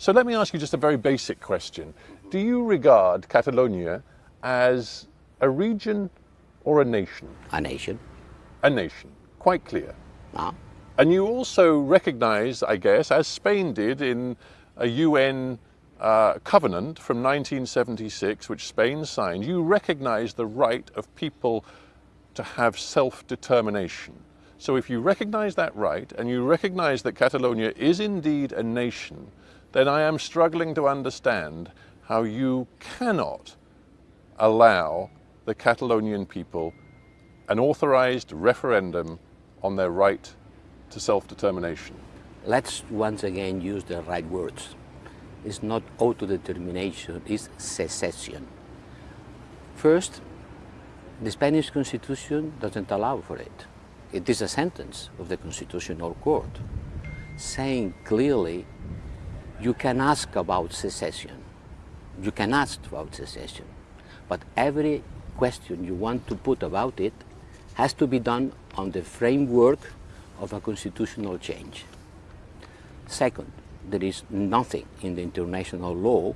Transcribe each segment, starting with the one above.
So let me ask you just a very basic question. Do you regard Catalonia as a region or a nation? A nation. A nation, quite clear. Ah. And you also recognize, I guess, as Spain did in a UN uh, covenant from 1976, which Spain signed, you recognize the right of people to have self-determination. So if you recognize that right, and you recognize that Catalonia is indeed a nation, then I am struggling to understand how you cannot allow the Catalonian people an authorized referendum on their right to self-determination. Let's once again use the right words. It's not autodetermination, it's secession. First, the Spanish constitution doesn't allow for it. It is a sentence of the Constitutional Court saying clearly you can ask about secession. You can ask about secession. But every question you want to put about it has to be done on the framework of a constitutional change. Second, there is nothing in the international law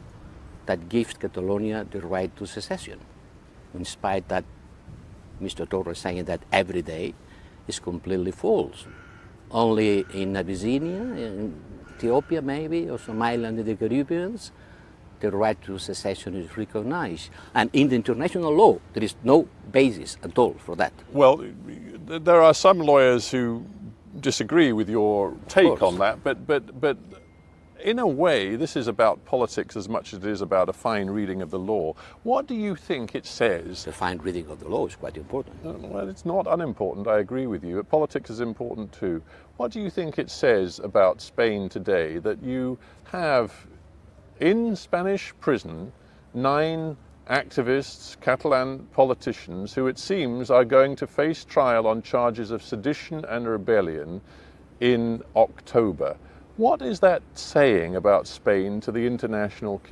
that gives Catalonia the right to secession, in spite that Mr. Torra's saying that every day is completely false. Only in Abyssinia, in Ethiopia maybe, or some island in the Caribbean, the right to secession is recognized. And in the international law, there is no basis at all for that. Well, there are some lawyers who disagree with your take on that, but, but, but in a way, this is about politics as much as it is about a fine reading of the law. What do you think it says? The fine reading of the law is quite important. Uh, well, it's not unimportant, I agree with you. But politics is important too. What do you think it says about Spain today that you have in Spanish prison nine activists, Catalan politicians, who it seems are going to face trial on charges of sedition and rebellion in October. What is that saying about Spain to the international community?